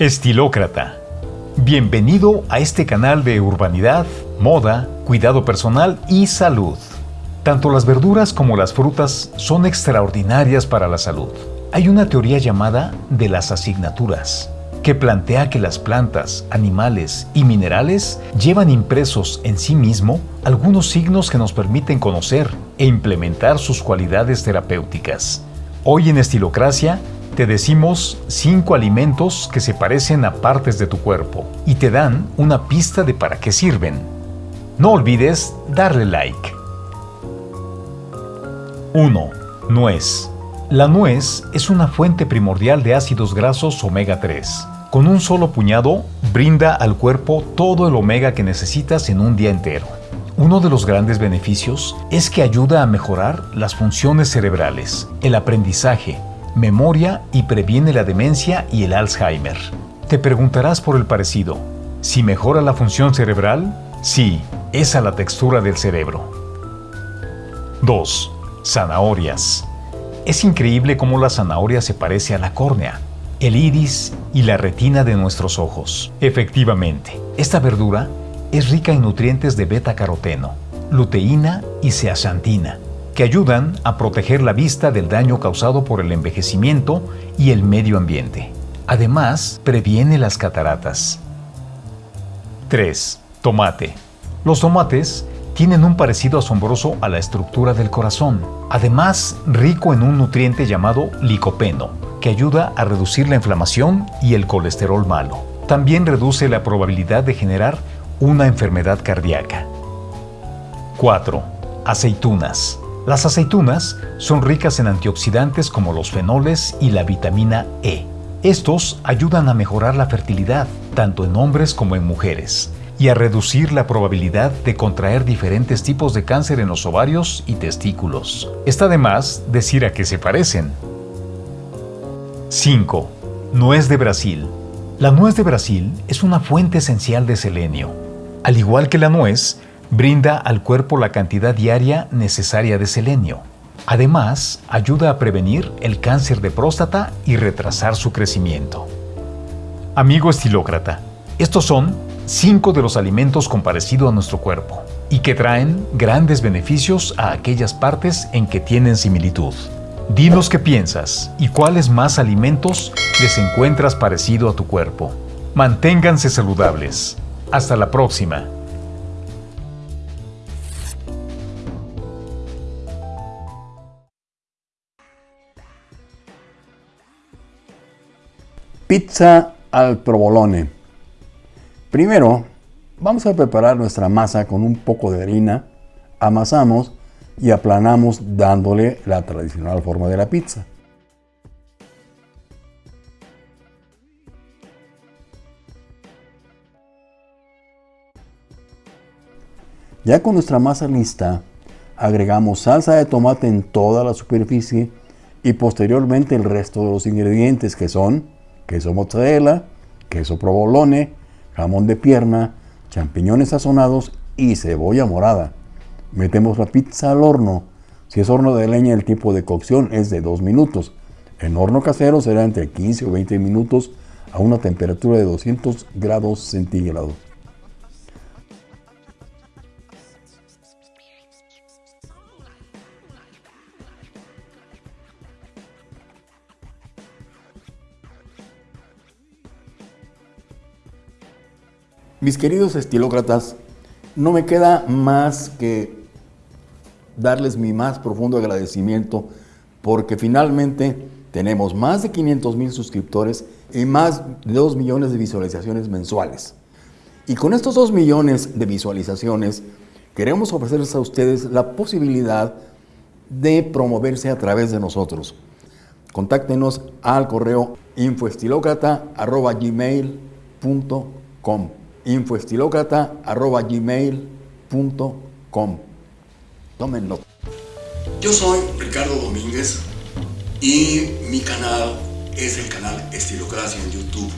Estilócrata. Bienvenido a este canal de urbanidad, moda, cuidado personal y salud. Tanto las verduras como las frutas son extraordinarias para la salud. Hay una teoría llamada de las asignaturas, que plantea que las plantas, animales y minerales llevan impresos en sí mismo algunos signos que nos permiten conocer e implementar sus cualidades terapéuticas. Hoy en Estilocracia te decimos 5 alimentos que se parecen a partes de tu cuerpo y te dan una pista de para qué sirven. No olvides darle like. 1. Nuez. La nuez es una fuente primordial de ácidos grasos omega 3. Con un solo puñado, brinda al cuerpo todo el omega que necesitas en un día entero. Uno de los grandes beneficios es que ayuda a mejorar las funciones cerebrales, el aprendizaje, memoria y previene la demencia y el Alzheimer. Te preguntarás por el parecido. ¿Si mejora la función cerebral? Sí, es a la textura del cerebro. 2. Zanahorias. Es increíble cómo la zanahoria se parece a la córnea, el iris y la retina de nuestros ojos. Efectivamente, esta verdura es rica en nutrientes de beta-caroteno, luteína y zeaxantina, que ayudan a proteger la vista del daño causado por el envejecimiento y el medio ambiente. Además, previene las cataratas. 3. Tomate. Los tomates tienen un parecido asombroso a la estructura del corazón, además rico en un nutriente llamado licopeno, que ayuda a reducir la inflamación y el colesterol malo. También reduce la probabilidad de generar una enfermedad cardíaca. 4. Aceitunas. Las aceitunas son ricas en antioxidantes como los fenoles y la vitamina E. Estos ayudan a mejorar la fertilidad, tanto en hombres como en mujeres, y a reducir la probabilidad de contraer diferentes tipos de cáncer en los ovarios y testículos. Está de más decir a qué se parecen. 5. Nuez de Brasil. La nuez de Brasil es una fuente esencial de selenio. Al igual que la nuez, brinda al cuerpo la cantidad diaria necesaria de selenio. Además, ayuda a prevenir el cáncer de próstata y retrasar su crecimiento. Amigo estilócrata, estos son 5 de los alimentos con parecido a nuestro cuerpo y que traen grandes beneficios a aquellas partes en que tienen similitud. Dinos qué piensas y cuáles más alimentos les encuentras parecido a tu cuerpo. Manténganse saludables. Hasta la próxima. Pizza al provolone. Primero, vamos a preparar nuestra masa con un poco de harina, amasamos y aplanamos dándole la tradicional forma de la pizza. Ya con nuestra masa lista, agregamos salsa de tomate en toda la superficie y posteriormente el resto de los ingredientes que son queso mozzarella, queso provolone, jamón de pierna, champiñones sazonados y cebolla morada. Metemos la pizza al horno. Si es horno de leña, el tiempo de cocción es de 2 minutos. En horno casero será entre 15 o 20 minutos a una temperatura de 200 grados centígrados. Mis queridos estilócratas, no me queda más que darles mi más profundo agradecimiento porque finalmente tenemos más de 500 mil suscriptores y más de 2 millones de visualizaciones mensuales. Y con estos 2 millones de visualizaciones queremos ofrecerles a ustedes la posibilidad de promoverse a través de nosotros. Contáctenos al correo infoestilocrata.gmail.com infoestilocrata.gmail.com Tomen nota. Yo soy Ricardo Domínguez y mi canal es el canal Estilocracia en YouTube.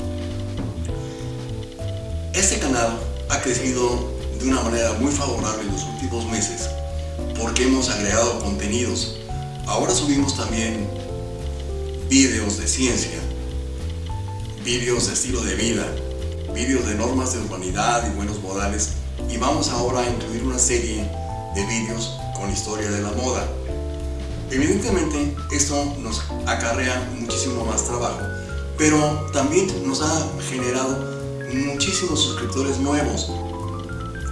Este canal ha crecido de una manera muy favorable en los últimos meses porque hemos agregado contenidos. Ahora subimos también videos de ciencia, vídeos de estilo de vida, vídeos de normas de urbanidad y buenos modales y vamos ahora a incluir una serie de vídeos con historia de la moda. Evidentemente esto nos acarrea muchísimo más trabajo, pero también nos ha generado muchísimos suscriptores nuevos.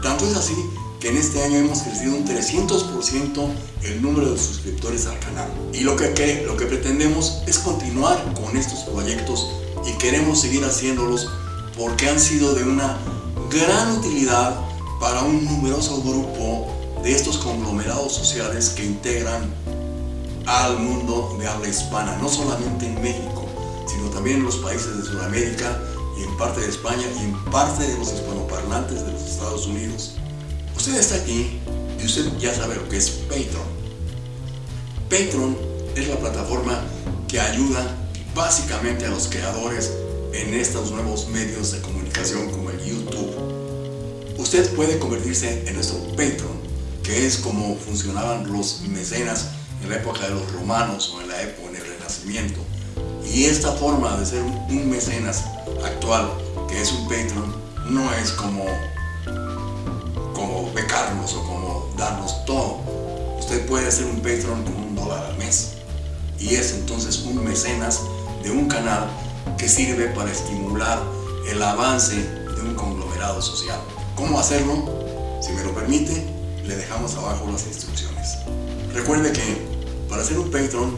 Tanto es así que en este año hemos crecido un 300% el número de suscriptores al canal. Y lo que, lo que pretendemos es continuar con estos proyectos y queremos seguir haciéndolos porque han sido de una gran utilidad para un numeroso grupo de estos conglomerados sociales que integran al mundo de habla hispana, no solamente en México, sino también en los países de Sudamérica y en parte de España y en parte de los hispanoparlantes de los Estados Unidos. Usted está aquí y usted ya sabe lo que es Patreon. Patreon es la plataforma que ayuda básicamente a los creadores en estos nuevos medios de comunicación como el YouTube. Usted puede convertirse en nuestro Patreon, que es como funcionaban los mecenas en la época de los romanos o en la época del Renacimiento. Y esta forma de ser un mecenas actual, que es un Patreon, no es como como becarnos o como darnos todo. Usted puede ser un Patreon con un dólar al mes. Y es entonces un mecenas de un canal que sirve para estimular el avance de un conglomerado social. ¿Cómo hacerlo? Si me lo permite, le dejamos abajo las instrucciones. Recuerde que para ser un Patreon,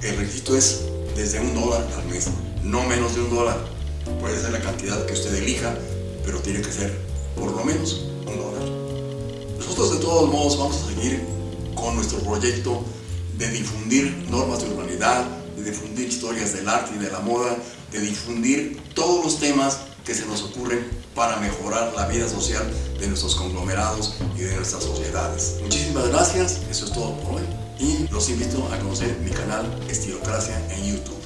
el requisito es desde un dólar al mes, no menos de un dólar. Puede ser la cantidad que usted elija, pero tiene que ser por lo menos un dólar. Nosotros de todos modos vamos a seguir con nuestro proyecto de difundir normas de urbanidad, de difundir historias del arte y de la moda, de difundir todos los temas que se nos ocurren para mejorar la vida social de nuestros conglomerados y de nuestras sociedades. Muchísimas gracias, eso es todo por hoy y los invito a conocer mi canal Estilocracia en YouTube.